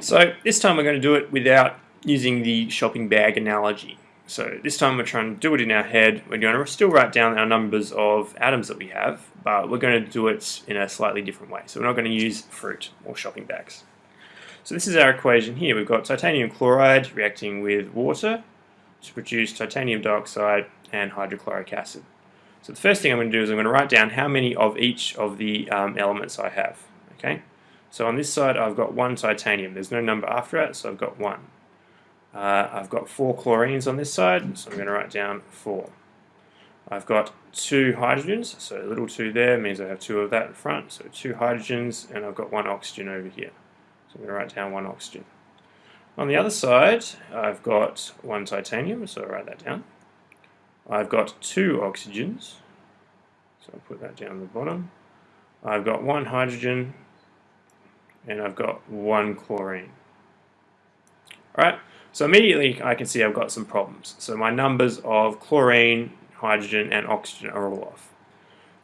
So this time we're going to do it without using the shopping bag analogy. So this time we're trying to do it in our head. We're going to still write down our numbers of atoms that we have, but we're going to do it in a slightly different way. So we're not going to use fruit or shopping bags. So this is our equation here. We've got titanium chloride reacting with water to produce titanium dioxide and hydrochloric acid. So the first thing I'm going to do is I'm going to write down how many of each of the um, elements I have. Okay. So on this side I've got one titanium. There's no number after it, so I've got one. Uh, I've got four chlorines on this side, so I'm going to write down four. I've got two hydrogens, so a little two there means I have two of that in front, so two hydrogens, and I've got one oxygen over here. So I'm going to write down one oxygen. On the other side, I've got one titanium, so I'll write that down. I've got two oxygens, so I'll put that down the bottom. I've got one hydrogen, and I've got one chlorine. Alright, so immediately I can see I've got some problems. So my numbers of chlorine, hydrogen and oxygen are all off.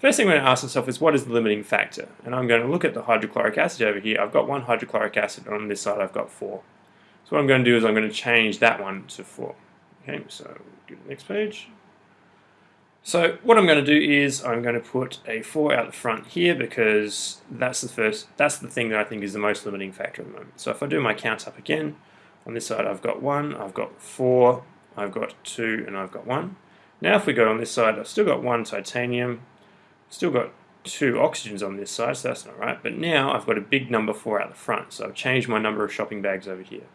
First thing I'm going to ask myself is what is the limiting factor? And I'm going to look at the hydrochloric acid over here. I've got one hydrochloric acid on this side I've got four. So what I'm going to do is I'm going to change that one to four. Okay, so to the next page. So what I'm going to do is I'm going to put a 4 out the front here because that's the first, that's the thing that I think is the most limiting factor at the moment. So if I do my count up again, on this side I've got 1, I've got 4, I've got 2 and I've got 1. Now if we go on this side I've still got 1 titanium, still got 2 oxygens on this side so that's not right, but now I've got a big number 4 out the front so I've changed my number of shopping bags over here.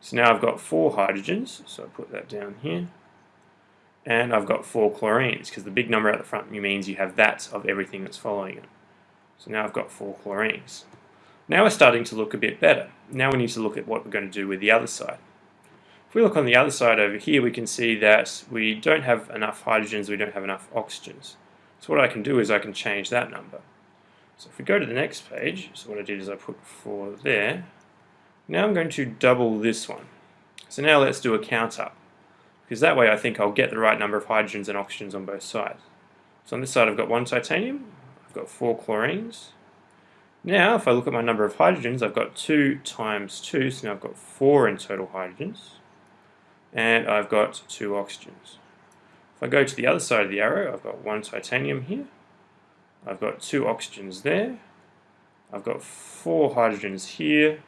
So now I've got 4 hydrogens, so I put that down here and I've got four chlorines because the big number at the front means you have that of everything that's following it. So now I've got four chlorines. Now we're starting to look a bit better. Now we need to look at what we're going to do with the other side. If we look on the other side over here, we can see that we don't have enough hydrogens, we don't have enough oxygens. So what I can do is I can change that number. So if we go to the next page, so what I did is I put 4 there. Now I'm going to double this one. So now let's do a count up because that way I think I'll get the right number of hydrogens and oxygens on both sides. So on this side I've got one titanium, I've got four chlorines. Now if I look at my number of hydrogens, I've got 2 times 2, so now I've got 4 in total hydrogens. And I've got 2 oxygens. If I go to the other side of the arrow, I've got one titanium here. I've got two oxygens there. I've got four hydrogens here.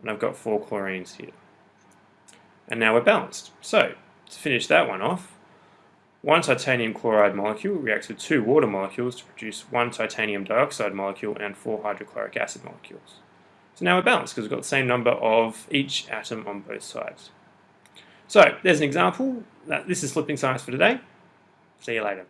And I've got four chlorines here and now we're balanced. So, to finish that one off, one titanium chloride molecule reacts with two water molecules to produce one titanium dioxide molecule and four hydrochloric acid molecules. So now we're balanced because we've got the same number of each atom on both sides. So there's an example. This is Flipping Science for today. See you later.